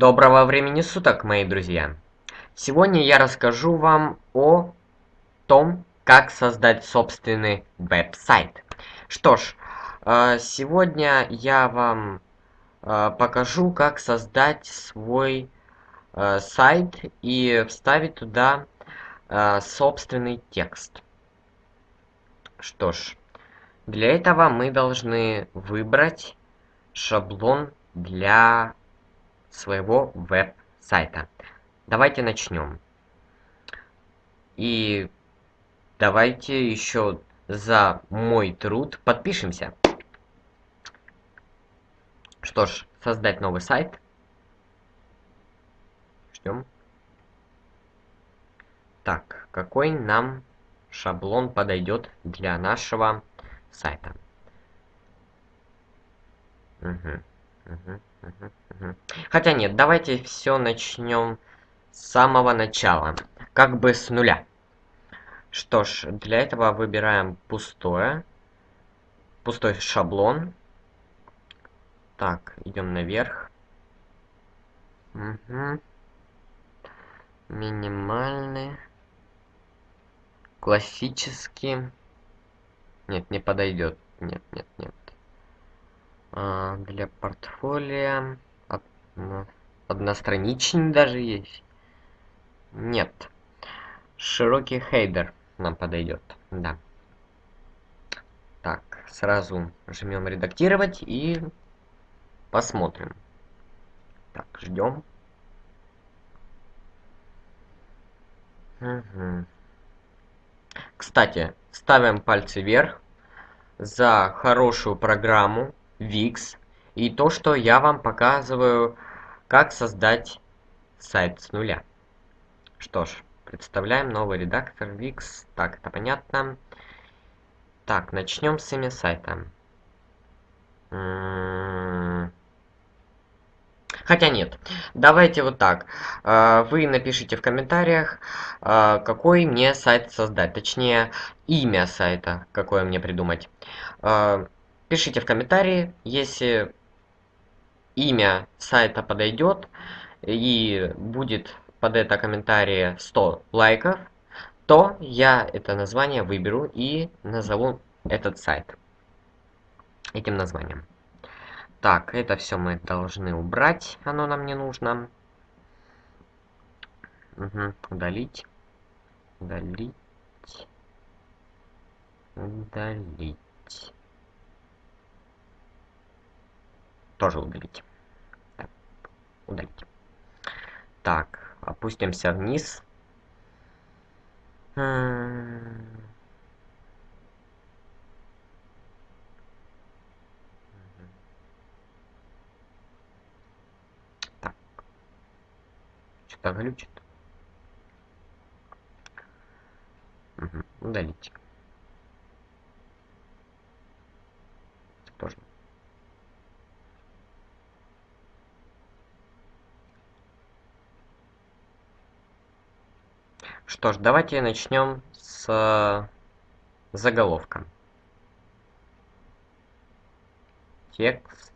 Доброго времени суток, мои друзья! Сегодня я расскажу вам о том, как создать собственный веб-сайт. Что ж, э, сегодня я вам э, покажу, как создать свой э, сайт и вставить туда собственный текст. Что ж, для этого мы должны выбрать шаблон для своего веб-сайта. Давайте начнем. И давайте еще за мой труд подпишемся. Что ж, создать новый сайт. Ждем. Так, какой нам шаблон подойдет для нашего сайта? Угу. Хотя нет, давайте все начнем с самого начала. Как бы с нуля. Что ж, для этого выбираем пустое. Пустой шаблон. Так, идем наверх. Угу. Минимальный. Классический. Нет, не подойдет. Нет, нет, нет. А, для портфолио од, одностраничный даже есть. Нет. Широкий хейдер нам подойдет. Да. Так, сразу жмем редактировать и посмотрим. Так, ждем. Угу. Кстати, ставим пальцы вверх за хорошую программу Wix и то, что я вам показываю, как создать сайт с нуля. Что ж, представляем новый редактор Wix. Так, это понятно. Так, начнем с имя сайта. М-м-м. Хотя нет, давайте вот так. А, вы напишите в комментариях, а, какой мне сайт создать. Точнее, имя сайта, какое мне придумать. Пишите в комментарии, если имя сайта подойдет и будет под это комментарии 100 лайков, то я это название выберу и назову этот сайт этим названием. Так, это все мы должны убрать, оно нам не нужно. Угу, удалить. Удалить. Удалить. Тоже удалить. Так, удалить. Так, опустимся вниз. Так. Что-то глючит. Угу. Удалить. Тоже. Что ж, давайте начнем с заголовка. Текст.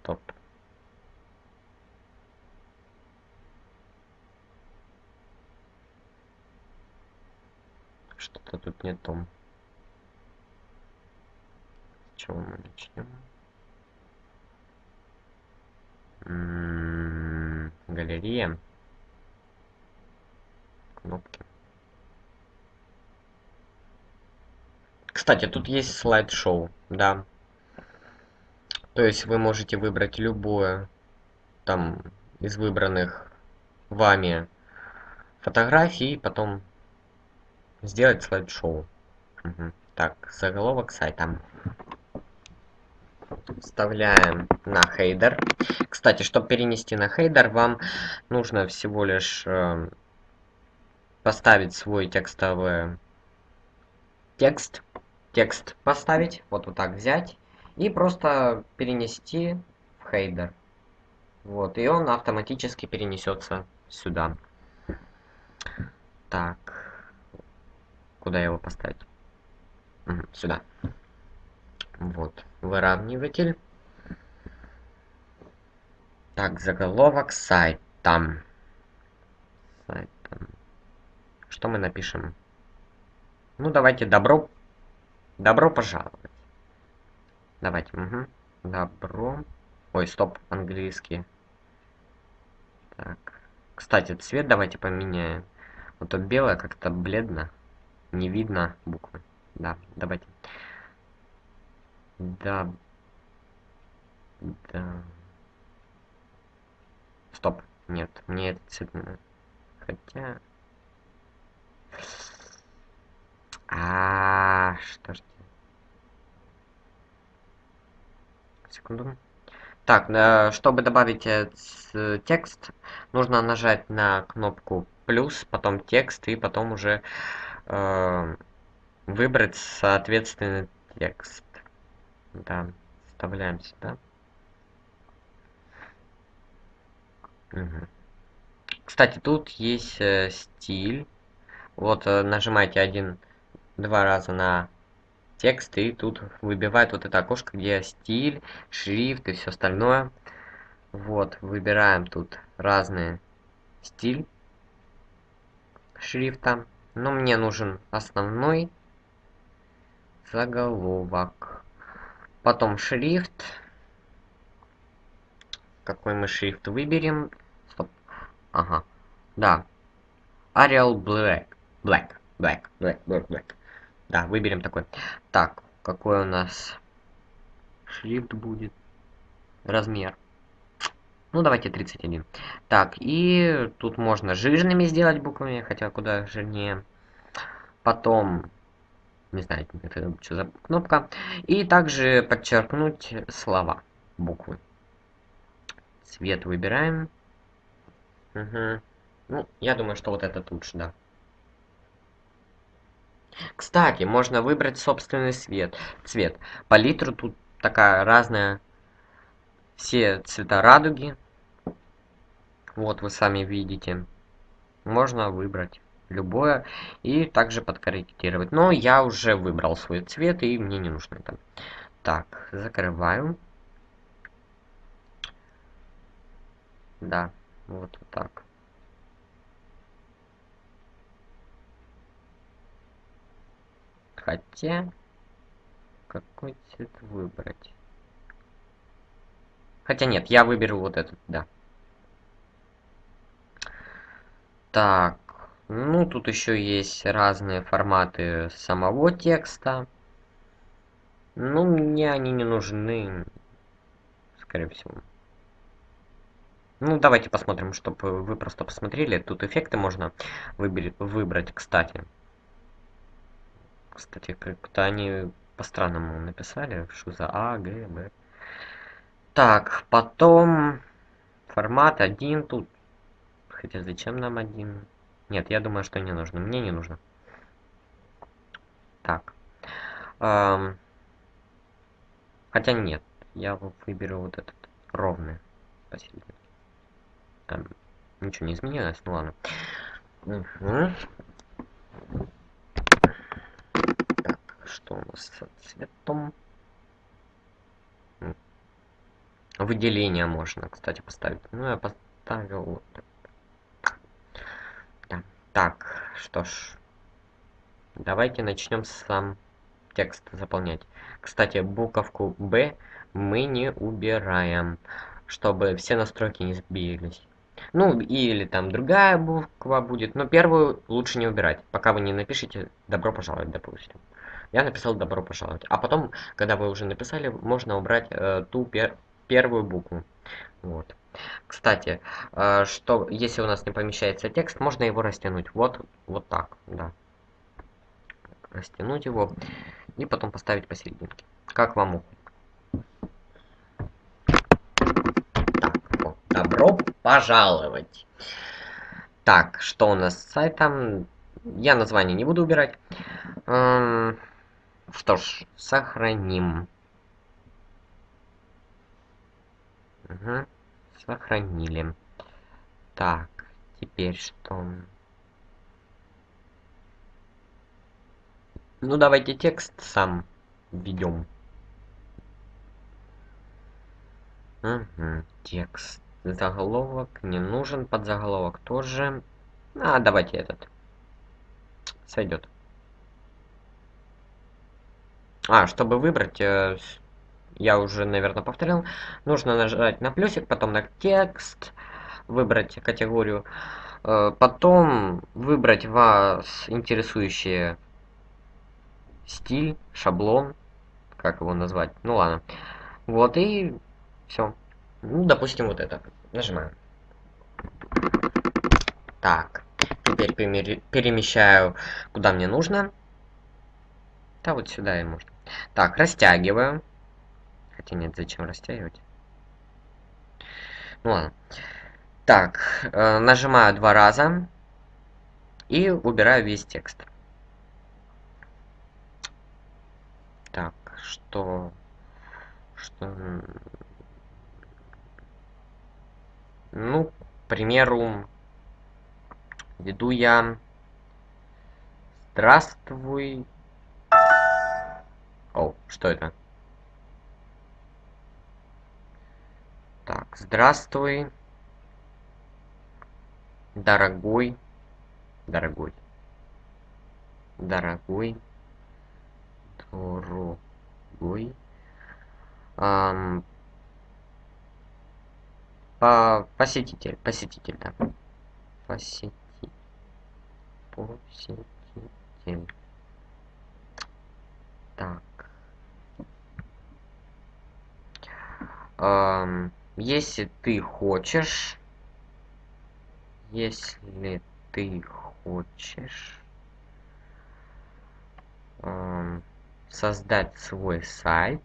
Стоп. Что-то тут не то. С чего мы начнем? Галерея. Кнопки. Кстати тут есть слайд-шоу да. То есть вы можете выбрать любое там из выбранных вами фотографий и потом сделать слайд-шоу. Угу. так заголовок сайта вставляем на хейдер. Кстати, чтобы перенести на хейдер, вам нужно всего лишь э, поставить свой текстовый текст, текст поставить, вот вот так взять и просто перенести в хейдер. Вот, и он автоматически перенесется сюда. Так, куда его поставить? Сюда. Вот, выравниватель. Так, заголовок сайт там. Сайт там. Что мы напишем? Ну, давайте добро... Добро пожаловать. Давайте, угу. Добро. Ой, стоп, английский. Так. Кстати, цвет давайте поменяем. Вот то белое как-то бледно. Не видно буквы. Да, давайте. Да. Да. Стоп. Нет, мне этот цвет... Хотя... А, что ж. Секунду. Так, э, чтобы добавить э, текст, нужно нажать на кнопку плюс, потом текст и потом уже э, выбрать соответственный текст. Да, вставляем сюда. Угу. Кстати, тут есть э, стиль. Вот э, нажимаете один, два раза на текст и тут выбивает вот это окошко, где стиль, шрифт и все остальное. Вот, выбираем тут разные стиль шрифта. Но мне нужен основной заголовок. Потом шрифт. Какой мы шрифт выберем? Стоп. Ага. Да. Arial Black. Black. Black. Black. Black. Black. Да, выберем такой. Так, какой у нас шрифт будет? Размер. Ну, давайте 31. Так, и тут можно жирными сделать буквами, хотя куда жирнее. Потом, не знаю, это что за кнопка. И также подчеркнуть слова, буквы. Цвет выбираем. Угу. Ну, я думаю, что вот этот лучше, да. Кстати, можно выбрать собственный цвет. цвет. Палитру тут такая разная. Все цвета радуги. Вот вы сами видите. Можно выбрать любое и также подкорректировать. Но я уже выбрал свой цвет и мне не нужно это. Так, закрываю. Да, вот так. Хотя, какой цвет выбрать? Хотя нет, я выберу вот этот, да. Так, ну тут еще есть разные форматы самого текста. Ну, мне они не нужны, скорее всего. Ну, давайте посмотрим, чтобы вы просто посмотрели. Тут эффекты можно выбрать, кстати. Кстати, как-то они по-странному написали. Что за А, Г, Б. Так, потом формат один тут. Хотя зачем нам один? Нет, я думаю, что не нужно. Мне не нужно. Так. Эм, хотя нет. Я выберу вот этот ровный посередине. Эм, ничего не изменилось, ну ладно. Угу. Что у нас с цветом? Выделение можно, кстати, поставить. Ну, я поставил вот да. Так, что ж. Давайте начнем сам текст заполнять. Кстати, буковку Б мы не убираем, чтобы все настройки не сбились. Ну, или там другая буква будет, но первую лучше не убирать, пока вы не напишите «добро пожаловать», допустим. Я написал «добро пожаловать». А потом, когда вы уже написали, можно убрать э, ту пер первую букву. Вот. Кстати, э, что если у нас не помещается текст, можно его растянуть. Вот, вот так, да. Растянуть его и потом поставить посерединке. Как вам. Так, вот, добро пожаловать. Так, что у нас с сайтом? Я название не буду убирать. Эм, что ж, сохраним. Угу. Сохранили. Так, теперь что? Ну, давайте текст сам введем. Угу. Текст. Заголовок не нужен, подзаголовок тоже. А, давайте этот. Сойдет. А, чтобы выбрать, э, я уже, наверное, повторил, нужно нажать на плюсик, потом на текст, выбрать категорию, э, потом выбрать вас интересующий стиль, шаблон, как его назвать, ну ладно. Вот и все. Ну, допустим, вот это. Нажимаем. Так, теперь перемещаю куда мне нужно. Да, вот сюда и можно. Так, растягиваю. Хотя нет, зачем растягивать? Ну ладно. Так, э, нажимаю два раза. И убираю весь текст. Так, что... Что... Ну, к примеру, веду я... Здравствуй. О, что это? Так, здравствуй. Дорогой. Дорогой. Дорогой. Дорогой. Эм, по посетитель, посетитель, да. Посетитель. Посетитель. Так. Эм, если ты хочешь, если ты хочешь эм, создать свой сайт,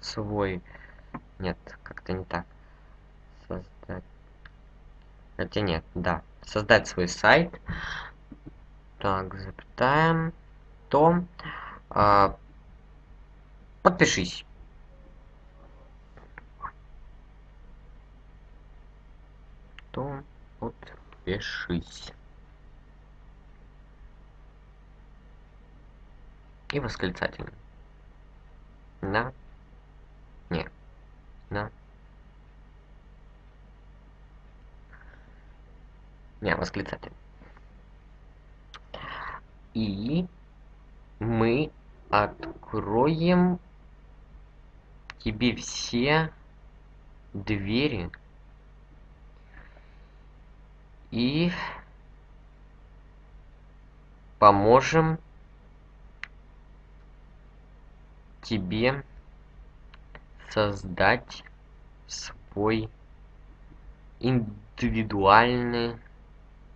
свой нет как-то не так создать хотя нет да создать свой сайт. Так запятаем то а, подпишись то подпишись и восклицательный. На. Не. На. Не, восклицательный. И мы откроем тебе все двери и поможем тебе создать свой индивидуальный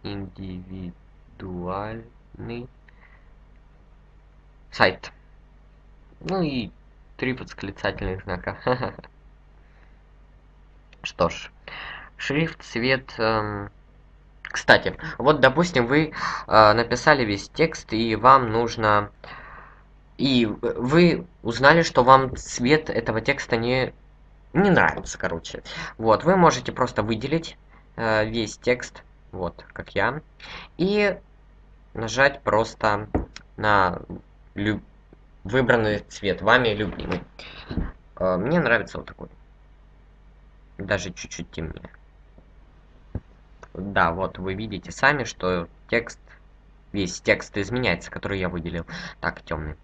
индивидуальный сайт. Ну и три восклицательных знака. Что ж, шрифт, цвет... Эм... Кстати, вот, допустим, вы э, написали весь текст, и вам нужно и вы узнали, что вам цвет этого текста не, не нравится, короче. Вот, вы можете просто выделить э, весь текст, вот, как я, и нажать просто на люб... выбранный цвет, вами любимый. Э, мне нравится вот такой. Даже чуть-чуть темнее. Да, вот вы видите сами, что текст весь текст изменяется, который я выделил. Так, темный.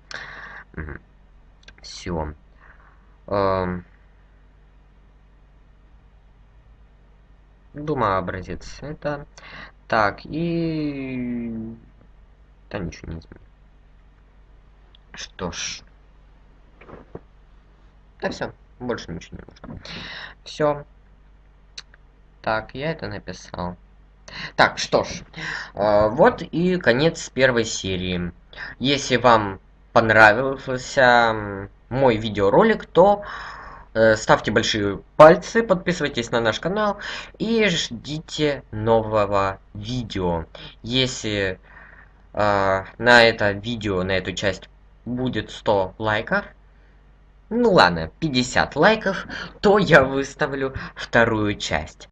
Все. Эм... Думаю, образец это. Так, и... Да ничего не изменил. Что ж. Да все, больше ничего не нужно. Все. Так, я это написал. Так, что ж, э, вот и конец первой серии. Если вам понравился мой видеоролик, то э, ставьте большие пальцы, подписывайтесь на наш канал и ждите нового видео. Если э, на это видео, на эту часть будет 100 лайков, ну ладно, 50 лайков, то я выставлю вторую часть.